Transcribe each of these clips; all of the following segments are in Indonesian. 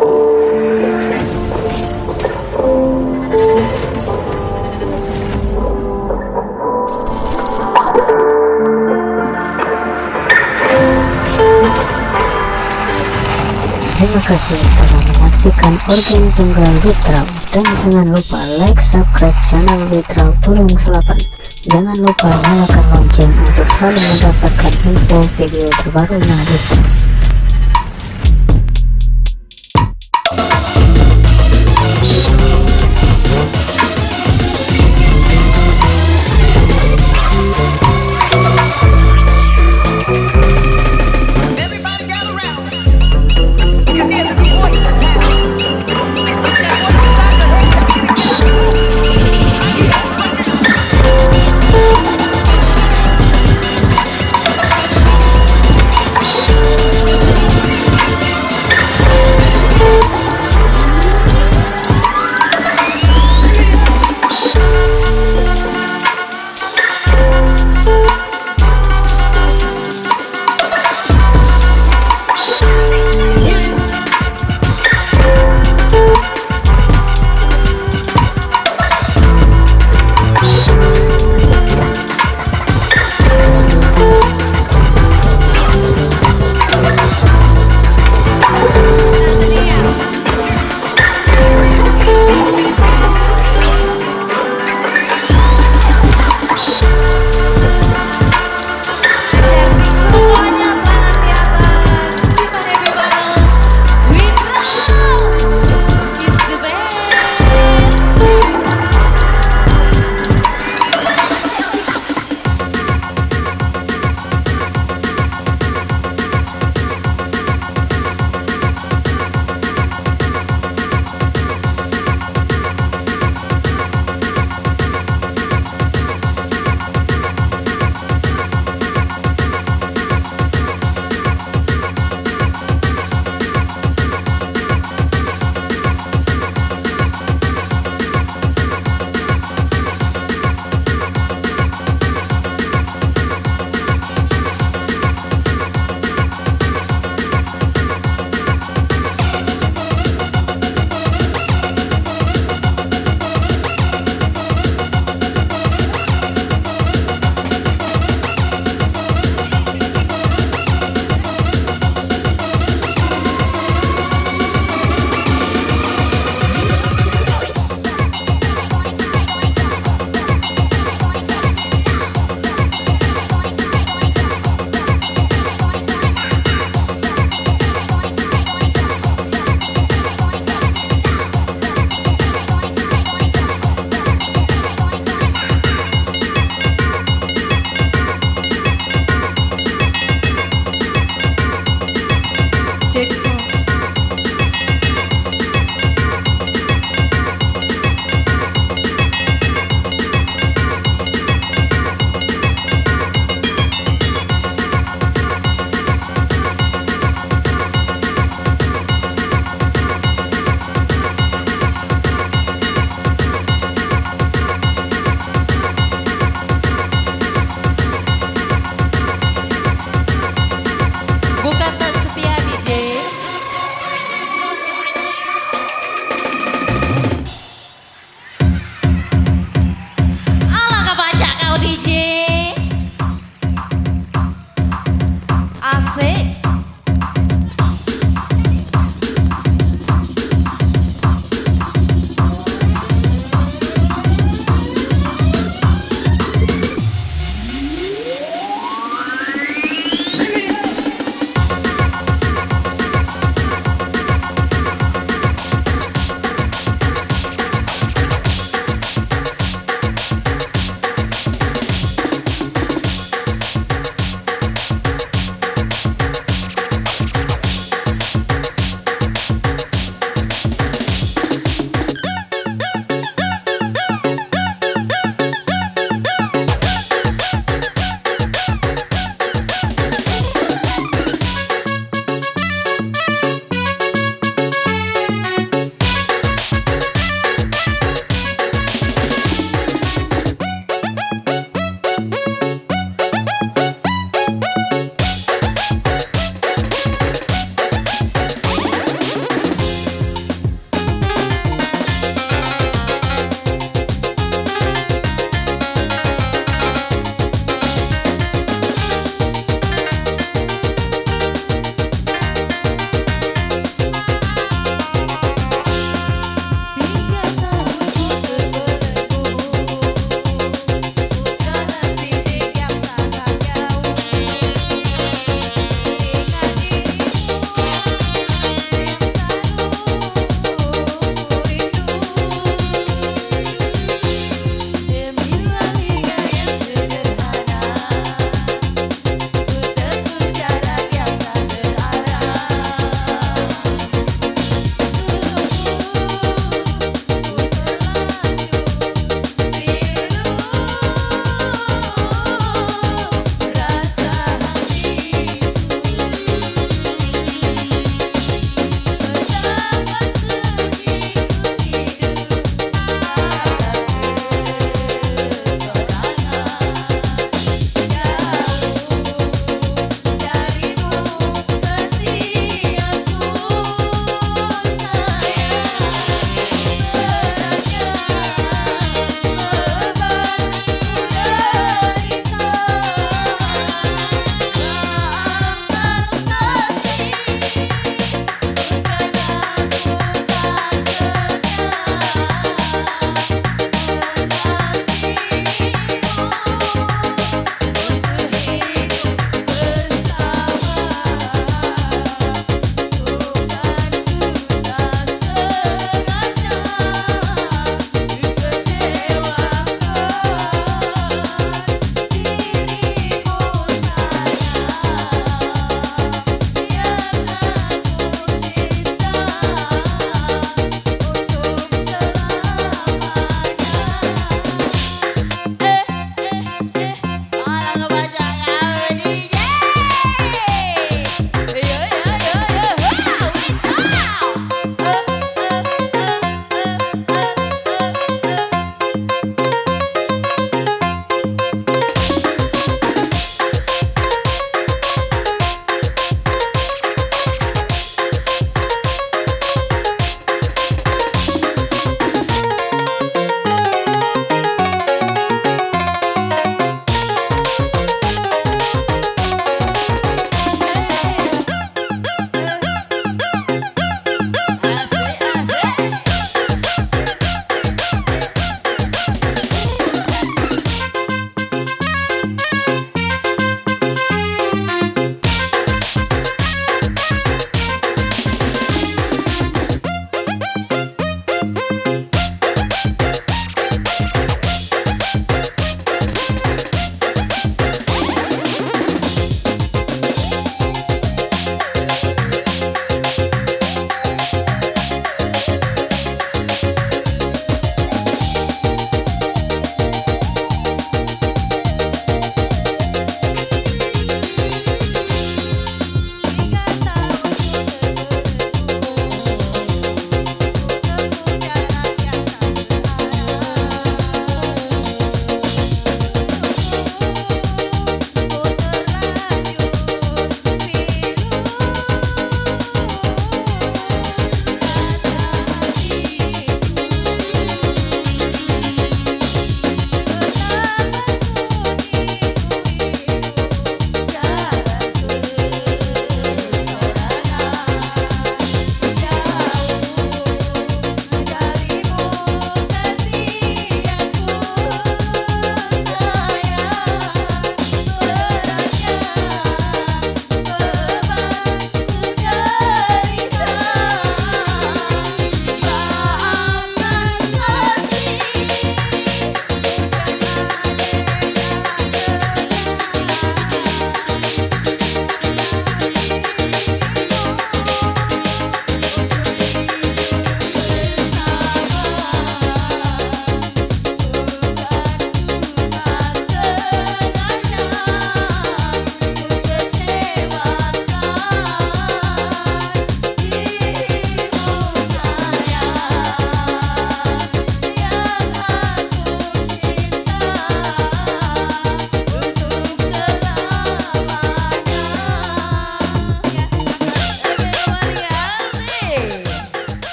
Terima kasih telah menyaksikan organ tunggal Witrau dan jangan lupa like, subscribe channel Witrau Tulung Selapan. Jangan lupa nyalakan lonceng untuk selalu mendapatkan info video terbaru dari Agung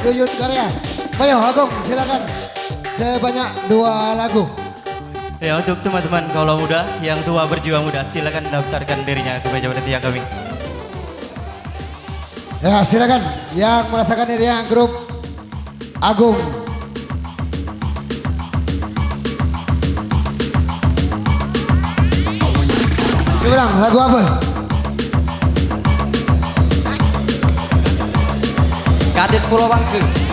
grup Yuyut Karya. Ayo Agung silakan sebanyak dua lagu. Ya untuk teman-teman kaulah muda yang tua berjuang muda silakan daftarkan dirinya ke meja panitia kami. Ya silakan yang merasakan dirinya grup Agung. Coba lagu apa? ガスロバンク。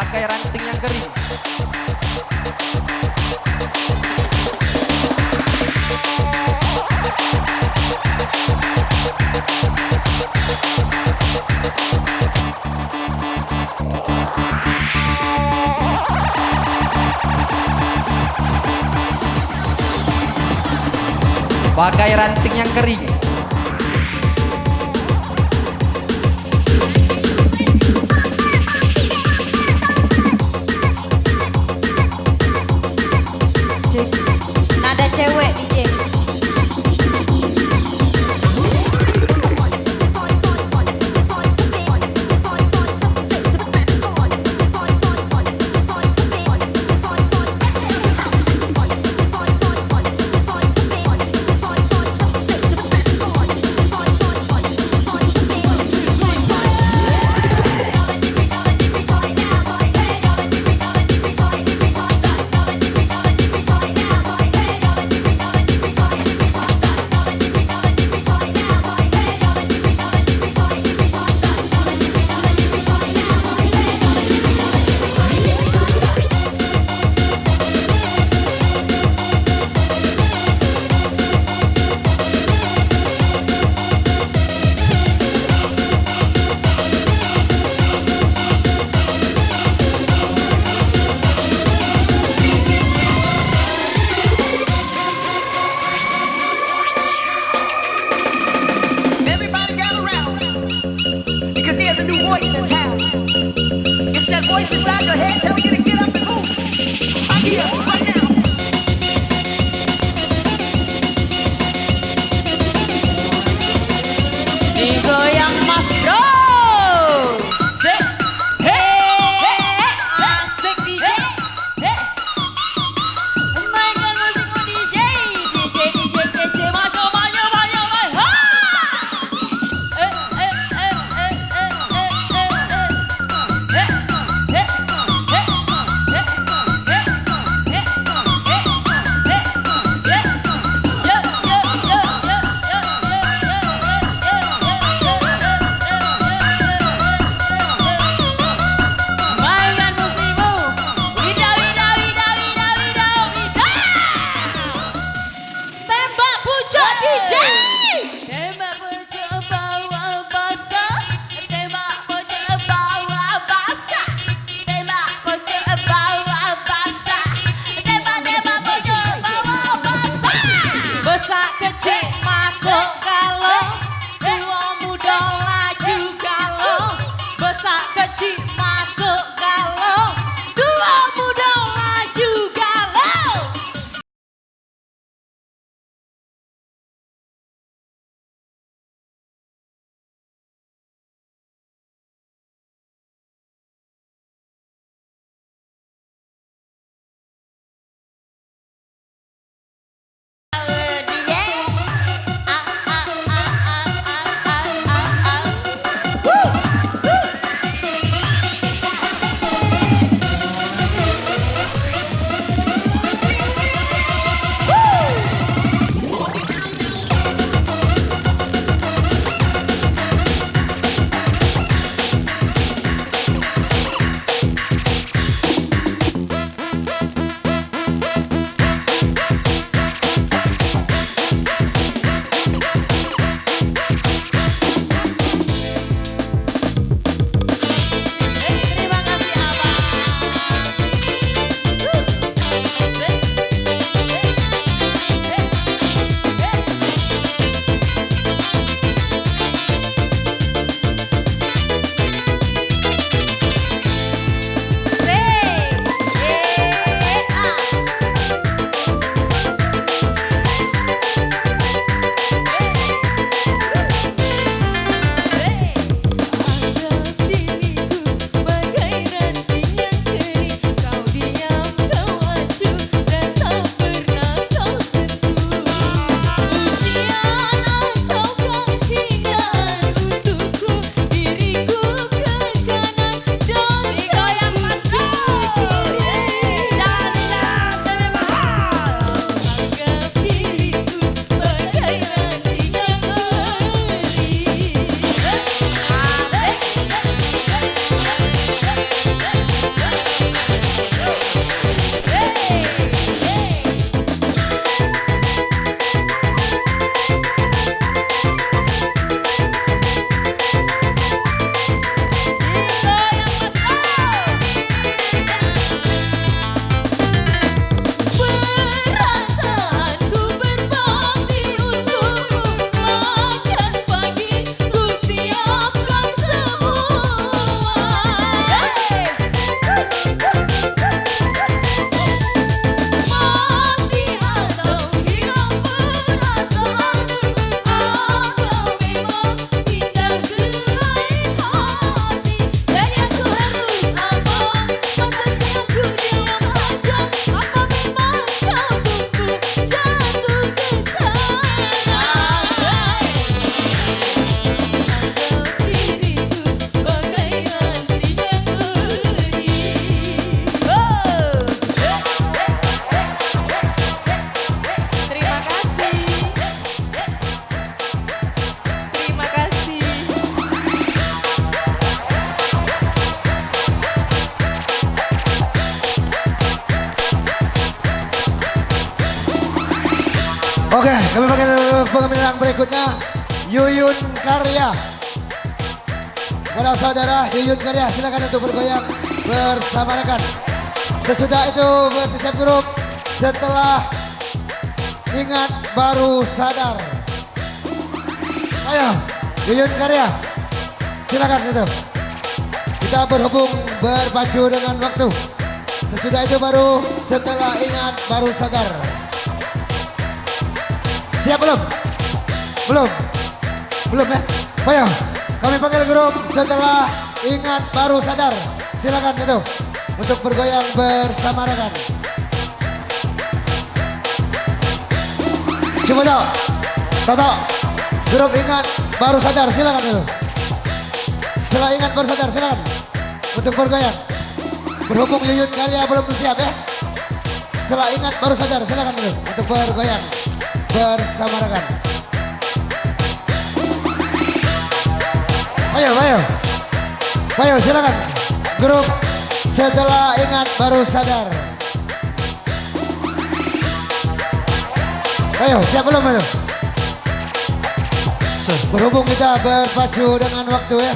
Pakai ranting yang kering. Pakai ranting yang kering. Yuyun Karya silakan untuk bergoyang bersama rekan. Sesudah itu bersiap grup setelah ingat baru sadar. Ayo, Yuyun Karya. Silakan itu. Kita berhubung berpacu dengan waktu. Sesudah itu baru setelah ingat baru sadar. Siap belum? Belum? Belum ya? Ayo, kami panggil grup setelah ingat baru sadar. Silakan itu untuk bergoyang bersama rekan. Coba tahu, Toto, grup ingat baru sadar. Silakan itu. Setelah ingat baru sadar, silakan untuk bergoyang. Berhubung Yuyun Karya belum siap ya. Setelah ingat baru sadar, silakan itu untuk bergoyang bersama rekan. Ayo, ayo. Ayo silakan. Grup setelah ingat baru sadar. Ayo, siap belum itu? Berhubung kita berpacu dengan waktu ya.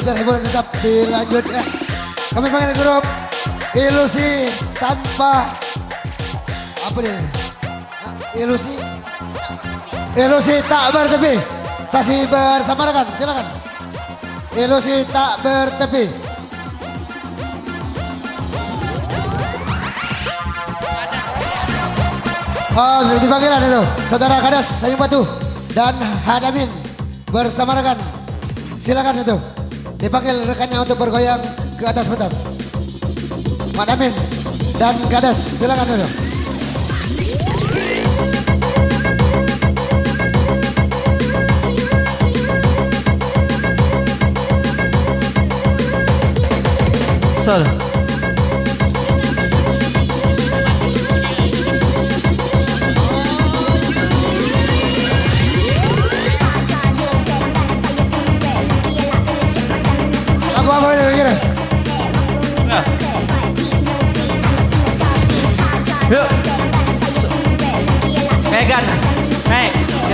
Acara hiburan tetap dilanjut ya. Kami panggil grup Ilusi tanpa apa? Ah, Ilusi Ilusi tak bertepi. Sasi bersama rekan, silakan. Ilusi tak bertepi. Oh, dipanggilan itu. Saudara Kadas, Sayung Batu, dan Hadamin bersama rekan. Silakan itu. Dipanggil rekannya untuk bergoyang ke atas petas. Hadamin dan Kadas, silakan itu. Sol.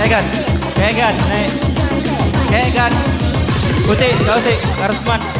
Kegan. Kegan. Kegan. Kau putih. Karisman.